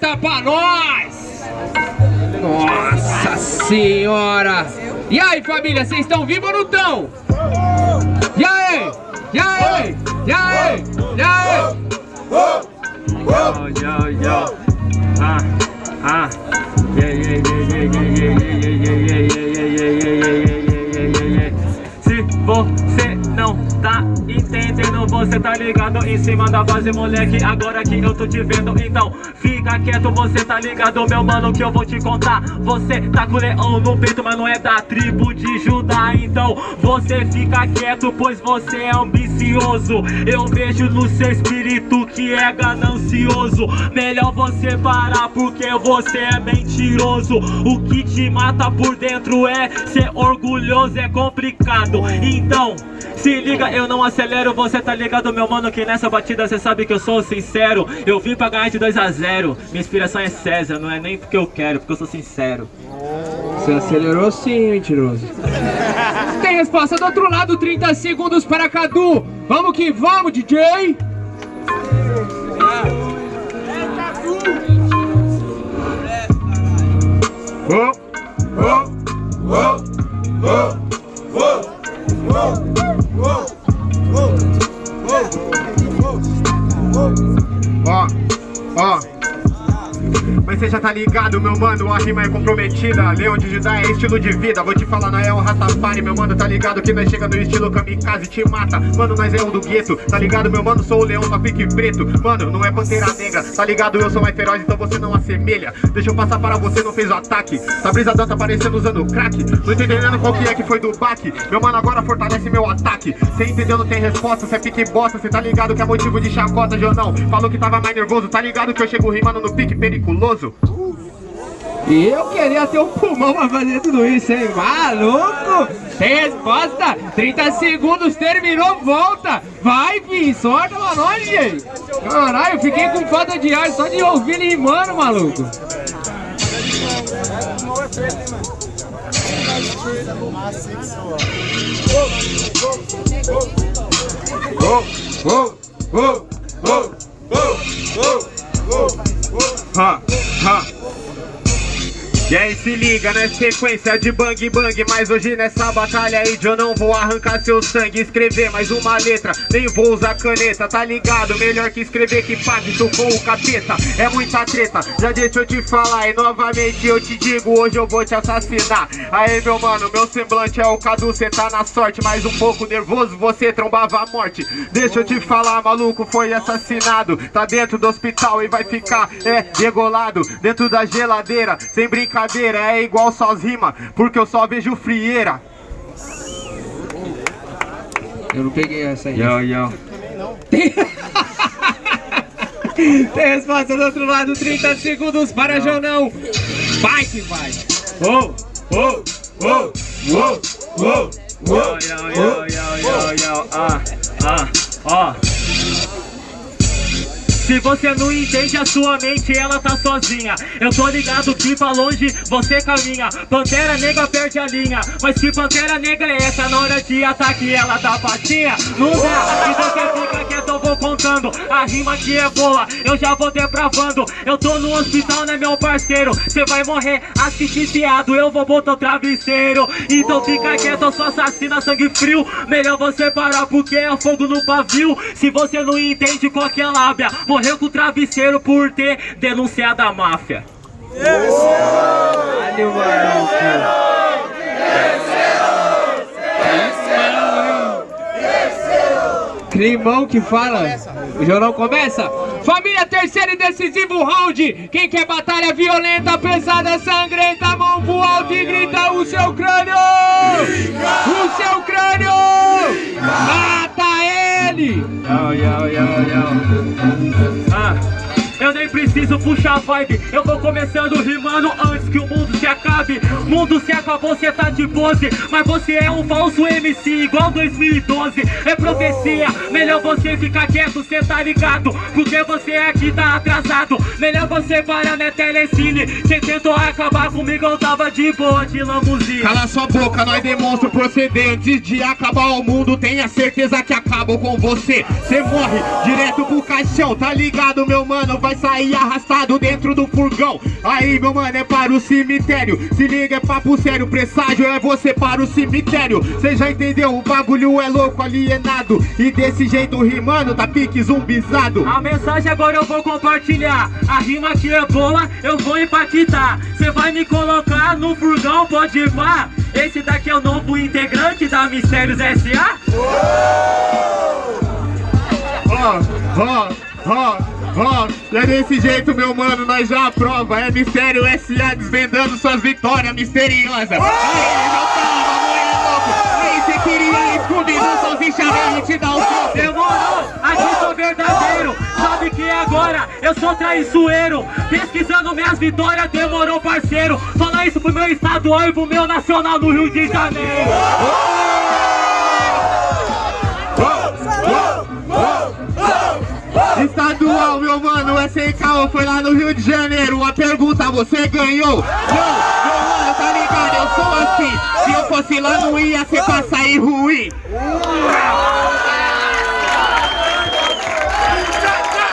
corta pra nós! Nossa senhora! E aí, família, vocês estão vivos ou não estão? E aí? E aí? E aí? E aí? Yo, não tá entendendo, você tá ligado em cima da base, moleque. Agora que eu tô te vendo, então fica quieto, você tá ligado, meu mano, que eu vou te contar. Você tá com o leão no peito, mas não é da tribo de Judá. Então você fica quieto, pois você é ambicioso. Eu vejo no seu espírito que é ganancioso. Melhor você parar, porque você é mentiroso. O que te mata por dentro é ser orgulhoso, é complicado. Então. Se liga, eu não acelero, você tá ligado, meu mano, que nessa batida cê sabe que eu sou sincero. Eu vim pra ganhar de 2 a 0 Minha inspiração é César, não é nem porque eu quero, porque eu sou sincero. Você acelerou sim, mentiroso. Tem resposta do outro lado, 30 segundos para Cadu. Vamos que vamos, DJ! Oh, oh, oh, oh, oh, Whoa! Whoa! Whoa! Whoa! Whoa! Ah, ah. Mas você já tá ligado, meu mano, a rima é comprometida. Leão de Judá é estilo de vida Vou te falar, nós é um Rastafari, meu mano, tá ligado Que nós chega no estilo kamikaze e te mata. Mano, nós é o do gueto, tá ligado, meu mano? Sou o leão, só pique preto. Mano, não é pantera negra, tá ligado, eu sou mais feroz Então você não assemelha. Deixa eu passar para você, não fez o ataque. Tá brisa dança parecendo usando crack. Não entendendo qual que é que foi do baque. Meu mano, agora fortalece meu ataque. Cê entendeu, não tem resposta, cê pique bosta. Cê tá ligado que é motivo de chacota, Jonão Falou que tava mais nervoso, tá ligado que eu chego rimando no pique periculoso E eu queria ter um pulmão pra fazer tudo isso, hein? Maluco! Tem resposta? 30 segundos, terminou, volta! Vai, filho, sorta nós, gente! Caralho, fiquei com falta de ar só de ouvir ele rimando, maluco! Oh, oh, oh, oh, oh, oh, oh, oh. Huh. E aí se liga na sequência de bang bang Mas hoje nessa batalha aí eu não vou arrancar seu sangue Escrever mais uma letra, nem vou usar caneta Tá ligado? Melhor que escrever que pacto com o capeta. É muita treta, já deixa eu te falar E novamente eu te digo, hoje eu vou te assassinar. Aí meu mano, meu semblante é o Cadu Cê tá na sorte, mas um pouco nervoso Você trombava a morte. Deixa eu te falar, maluco, foi assassinado Tá dentro do hospital e vai ficar, é, degolado Dentro da geladeira, sem brincadeira é igual só as rimas, porque eu só vejo frieira. Eu não peguei essa aí. Yo, yo. Tem... Tem resposta do outro lado, 30 segundos para não. Jonão. Vai que vai. Oh, oh, oh, oh, oh, oh. Yo, yo, yo, yo, yo, yo. Ah, ah, ó. Se você não entende a sua mente, ela tá sozinha Eu tô ligado que pra longe você caminha Pantera negra perde a linha Mas que pantera negra é essa na hora de ataque ela dá patinha? Não dá, então você fica quieto, eu vou contando. A rima que é boa, eu já vou depravando Eu tô no hospital, né meu parceiro? Cê vai morrer asfixiado, eu vou botar o travesseiro. Então fica quieto, eu sou assassina, sangue frio. Melhor você parar porque é fogo no pavio. Se você não entende qual que é lábia Morreu com o travesseiro por ter denunciado a máfia. Caralho, maluco. Climão que fala. O jornal começa. Família, terceiro e decisivo round. Quem quer batalha violenta, pesada, sangrenta, mão pro alto e grita o seu crânio. O seu crânio. Mata ele. Ah. Eu nem preciso puxar vibe. Eu vou começando rimando antes que o mundo se acabe. Mundo se acabou, cê tá de pose. Mas você é um falso MC igual 2012 É profecia, melhor você ficar quieto, cê tá ligado. Porque você aqui tá atrasado. Melhor você parar na telecine. Cê tentou acabar comigo, eu tava de boa de lamuzia Cala sua boca, nós demonstra o proceder Antes de acabar o mundo, tenha certeza que acabo com você. Cê morre direto pro caixão, tá ligado meu mano? Vai sair arrastado dentro do furgão. Aí, meu mano, é para o cemitério. Se liga, é papo sério, presságio é você para o cemitério. Cê já entendeu? O bagulho é louco, alienado. E desse jeito rimando, tá pique zumbizado. A mensagem agora eu vou compartilhar. A rima que é boa, eu vou impactar. Cê vai me colocar no furgão, pode ir pá. Esse daqui é o novo integrante da Mistérios S.A. Ó, ó, ó, ó. E é desse jeito, meu mano, nós já aprova. É Mistério S.A. desvendando suas vitórias misteriosas. Aí, louco. Aí, cê queria escondido, sozinho chamando, te dá o soco. Demorou, aqui sou verdadeiro Sabe que agora eu sou traiçoeiro Pesquisando minhas vitórias, demorou parceiro Fala isso pro meu estadual e pro meu nacional no Rio de Janeiro Estadual, meu mano, é sem caô, foi lá no Rio de Janeiro. A pergunta, você ganhou? Não, meu mano, tá ligado? Eu sou assim. Se eu fosse lá, não ia ser pra sair ruim.